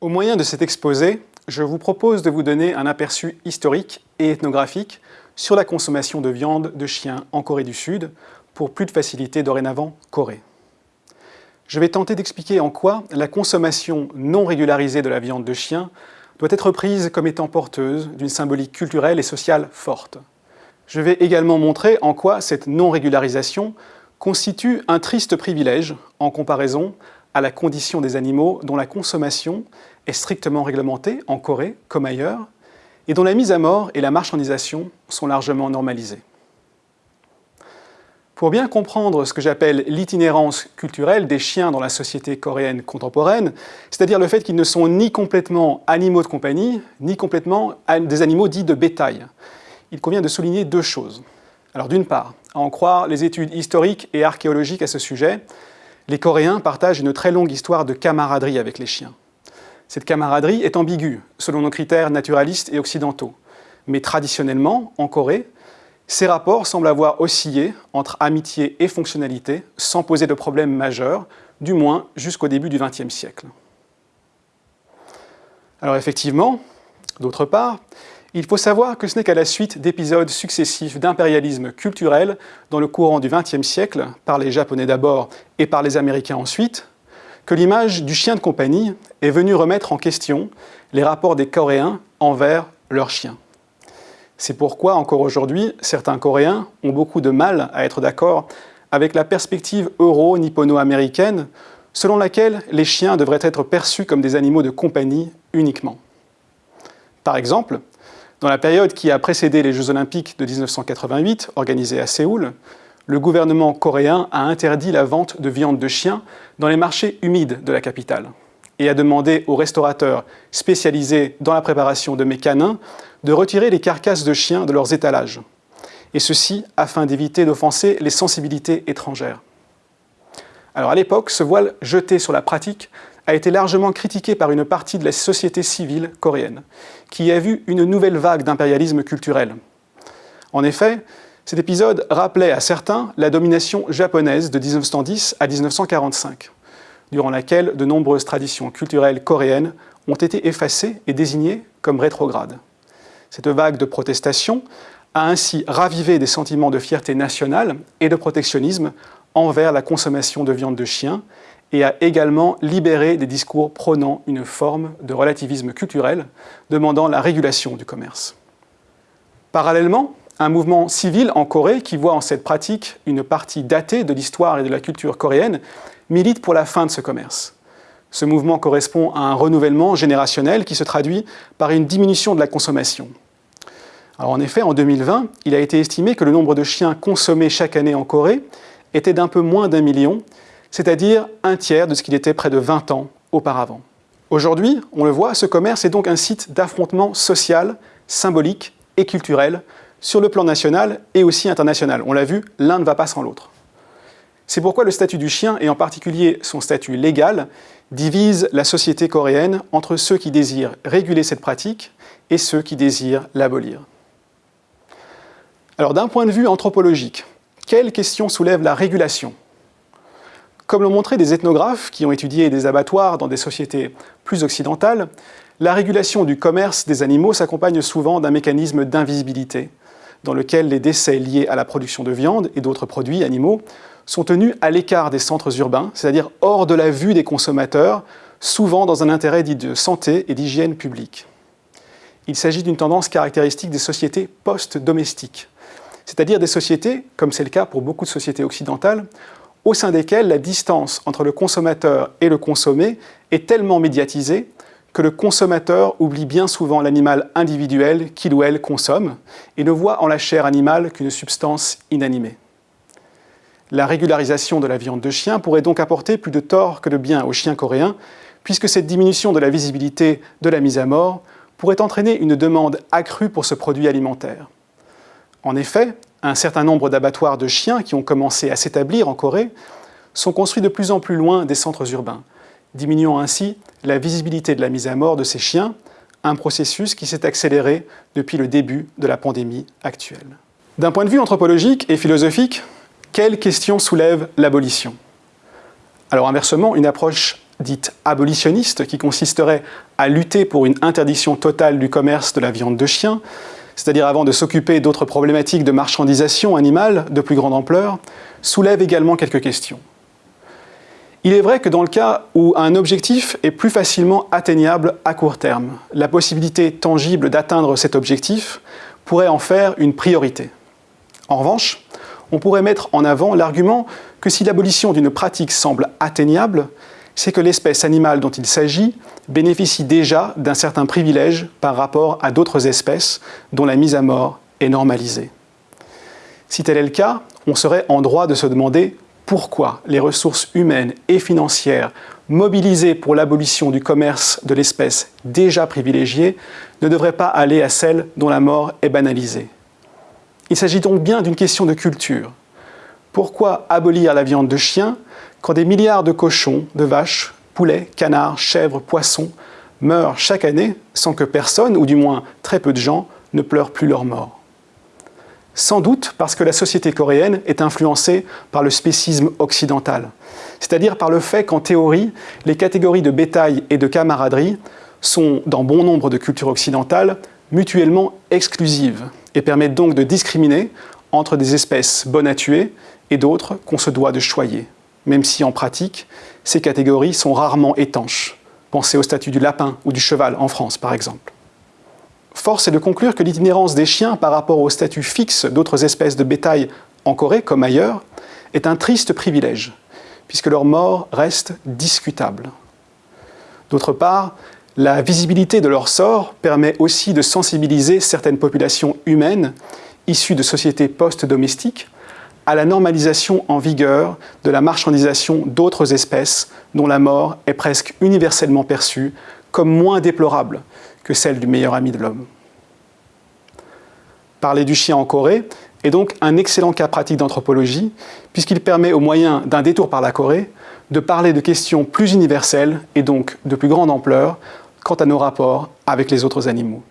Au moyen de cet exposé, je vous propose de vous donner un aperçu historique et ethnographique sur la consommation de viande de chien en Corée du Sud, pour plus de facilité dorénavant Corée. Je vais tenter d'expliquer en quoi la consommation non régularisée de la viande de chien doit être prise comme étant porteuse d'une symbolique culturelle et sociale forte. Je vais également montrer en quoi cette non-régularisation constitue un triste privilège en comparaison à la condition des animaux dont la consommation est strictement réglementée en Corée comme ailleurs et dont la mise à mort et la marchandisation sont largement normalisées. Pour bien comprendre ce que j'appelle l'itinérance culturelle des chiens dans la société coréenne contemporaine, c'est-à-dire le fait qu'ils ne sont ni complètement animaux de compagnie, ni complètement des animaux dits de bétail, il convient de souligner deux choses. Alors d'une part, à en croire les études historiques et archéologiques à ce sujet, les Coréens partagent une très longue histoire de camaraderie avec les chiens. Cette camaraderie est ambiguë, selon nos critères naturalistes et occidentaux. Mais traditionnellement, en Corée, ces rapports semblent avoir oscillé entre amitié et fonctionnalité, sans poser de problème majeur, du moins jusqu'au début du XXe siècle. Alors effectivement, d'autre part, il faut savoir que ce n'est qu'à la suite d'épisodes successifs d'impérialisme culturel dans le courant du XXe siècle, par les Japonais d'abord et par les Américains ensuite, que l'image du chien de compagnie est venue remettre en question les rapports des Coréens envers leurs chiens. C'est pourquoi, encore aujourd'hui, certains Coréens ont beaucoup de mal à être d'accord avec la perspective euro-nippono-américaine selon laquelle les chiens devraient être perçus comme des animaux de compagnie uniquement. Par exemple, dans la période qui a précédé les Jeux Olympiques de 1988, organisés à Séoul, le gouvernement coréen a interdit la vente de viande de chien dans les marchés humides de la capitale et a demandé aux restaurateurs spécialisés dans la préparation de mets canins de retirer les carcasses de chiens de leurs étalages, et ceci afin d'éviter d'offenser les sensibilités étrangères. Alors à l'époque, ce voile jeté sur la pratique a été largement critiqué par une partie de la société civile coréenne, qui a vu une nouvelle vague d'impérialisme culturel. En effet, cet épisode rappelait à certains la domination japonaise de 1910 à 1945, durant laquelle de nombreuses traditions culturelles coréennes ont été effacées et désignées comme rétrogrades. Cette vague de protestation a ainsi ravivé des sentiments de fierté nationale et de protectionnisme envers la consommation de viande de chien et a également libéré des discours prônant une forme de relativisme culturel demandant la régulation du commerce. Parallèlement, un mouvement civil en Corée qui voit en cette pratique une partie datée de l'histoire et de la culture coréenne milite pour la fin de ce commerce. Ce mouvement correspond à un renouvellement générationnel qui se traduit par une diminution de la consommation. Alors en effet, en 2020, il a été estimé que le nombre de chiens consommés chaque année en Corée était d'un peu moins d'un million, c'est-à-dire un tiers de ce qu'il était près de 20 ans auparavant. Aujourd'hui, on le voit, ce commerce est donc un site d'affrontement social, symbolique et culturel sur le plan national et aussi international. On l'a vu, l'un ne va pas sans l'autre. C'est pourquoi le statut du chien, et en particulier son statut légal, divise la société coréenne entre ceux qui désirent réguler cette pratique et ceux qui désirent l'abolir. Alors d'un point de vue anthropologique, quelle question soulève la régulation? Comme l'ont montré des ethnographes qui ont étudié des abattoirs dans des sociétés plus occidentales, la régulation du commerce des animaux s'accompagne souvent d'un mécanisme d'invisibilité, dans lequel les décès liés à la production de viande et d'autres produits animaux sont tenus à l'écart des centres urbains, c'est-à-dire hors de la vue des consommateurs, souvent dans un intérêt dit de santé et d'hygiène publique. Il s'agit d'une tendance caractéristique des sociétés post-domestiques, c'est-à-dire des sociétés, comme c'est le cas pour beaucoup de sociétés occidentales, au sein desquelles la distance entre le consommateur et le consommé est tellement médiatisée que le consommateur oublie bien souvent l'animal individuel qu'il ou elle consomme et ne voit en la chair animale qu'une substance inanimée. La régularisation de la viande de chien pourrait donc apporter plus de tort que de bien aux chiens coréens, puisque cette diminution de la visibilité de la mise à mort pourrait entraîner une demande accrue pour ce produit alimentaire. En effet, un certain nombre d'abattoirs de chiens qui ont commencé à s'établir en Corée sont construits de plus en plus loin des centres urbains, diminuant ainsi la visibilité de la mise à mort de ces chiens, un processus qui s'est accéléré depuis le début de la pandémie actuelle. D'un point de vue anthropologique et philosophique, quelles questions soulève l'abolition? Alors inversement, une approche dite abolitionniste, qui consisterait à lutter pour une interdiction totale du commerce de la viande de chien, c'est-à-dire avant de s'occuper d'autres problématiques de marchandisation animale de plus grande ampleur, soulève également quelques questions. Il est vrai que dans le cas où un objectif est plus facilement atteignable à court terme, la possibilité tangible d'atteindre cet objectif pourrait en faire une priorité. En revanche, on pourrait mettre en avant l'argument que si l'abolition d'une pratique semble atteignable, c'est que l'espèce animale dont il s'agit bénéficie déjà d'un certain privilège par rapport à d'autres espèces dont la mise à mort est normalisée. Si tel est le cas, on serait en droit de se demander pourquoi les ressources humaines et financières mobilisées pour l'abolition du commerce de l'espèce déjà privilégiée ne devraient pas aller à celles dont la mort est banalisée. Il s'agit donc bien d'une question de culture. Pourquoi abolir la viande de chien quand des milliards de cochons, de vaches, poulets, canards, chèvres, poissons meurent chaque année sans que personne, ou du moins très peu de gens, ne pleurent plus leur mort? Sans doute parce que la société coréenne est influencée par le spécisme occidental, c'est-à-dire par le fait qu'en théorie, les catégories de bétail et de camaraderie sont, dans bon nombre de cultures occidentales, mutuellement exclusives et permettent donc de discriminer entre des espèces bonnes à tuer et d'autres qu'on se doit de choyer, même si en pratique, ces catégories sont rarement étanches. Pensez au statut du lapin ou du cheval en France, par exemple. Force est de conclure que l'itinérance des chiens par rapport au statut fixe d'autres espèces de bétail en Corée, comme ailleurs, est un triste privilège, puisque leur mort reste discutable. D'autre part, la visibilité de leur sort permet aussi de sensibiliser certaines populations humaines, issues de sociétés post-domestiques, à la normalisation en vigueur de la marchandisation d'autres espèces dont la mort est presque universellement perçue comme moins déplorable que celle du meilleur ami de l'homme. Parler du chien en Corée est donc un excellent cas pratique d'anthropologie, puisqu'il permet au moyen d'un détour par la Corée de parler de questions plus universelles et donc de plus grande ampleur quant à nos rapports avec les autres animaux.